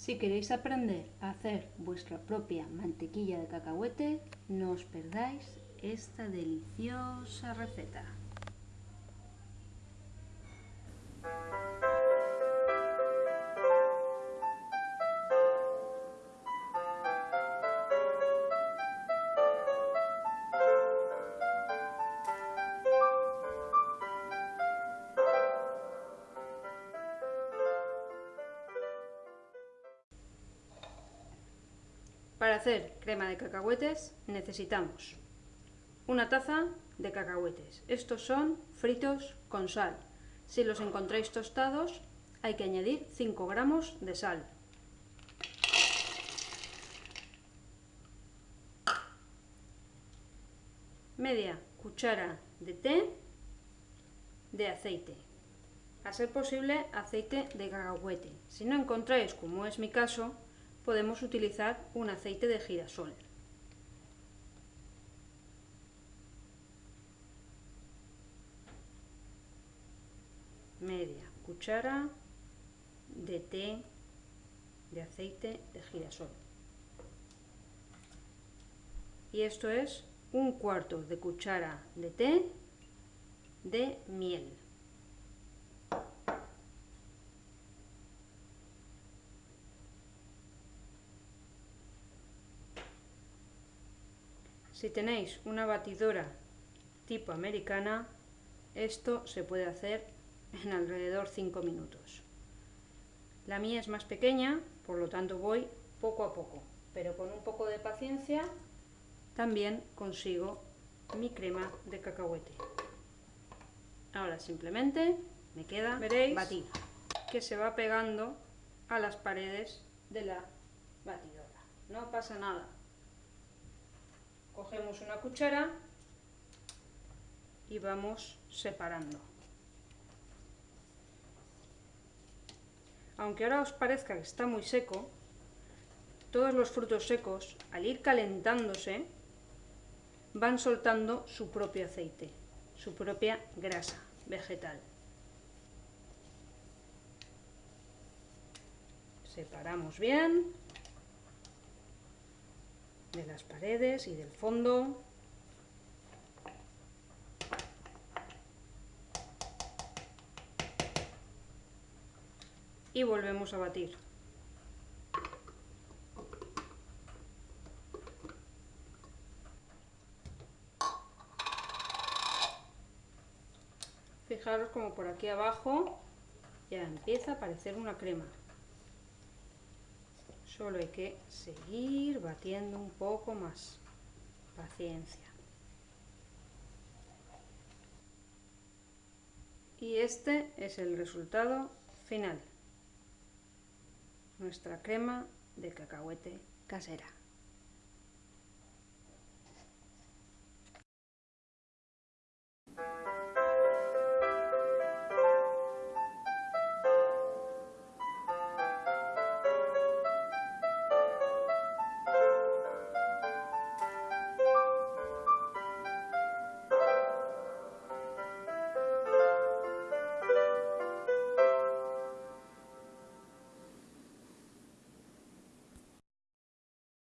Si queréis aprender a hacer vuestra propia mantequilla de cacahuete, no os perdáis esta deliciosa receta. Para hacer crema de cacahuetes necesitamos una taza de cacahuetes. Estos son fritos con sal. Si los encontráis tostados hay que añadir 5 gramos de sal. Media cuchara de té de aceite. A ser posible aceite de cacahuete. Si no encontráis, como es mi caso, podemos utilizar un aceite de girasol. Media cuchara de té de aceite de girasol. Y esto es un cuarto de cuchara de té de miel. Si tenéis una batidora tipo americana, esto se puede hacer en alrededor 5 minutos. La mía es más pequeña, por lo tanto voy poco a poco, pero con un poco de paciencia también consigo mi crema de cacahuete. Ahora simplemente me queda Veréis batir, que se va pegando a las paredes de la batidora. No pasa nada, cogemos una cuchara y vamos separando. Aunque ahora os parezca que está muy seco, todos los frutos secos, al ir calentándose, van soltando su propio aceite, su propia grasa vegetal. Separamos bien de las paredes y del fondo. Y volvemos a batir. Fijaros como por aquí abajo ya empieza a aparecer una crema. Solo hay que seguir batiendo un poco más. Paciencia. Y este es el resultado final. Nuestra crema de cacahuete casera.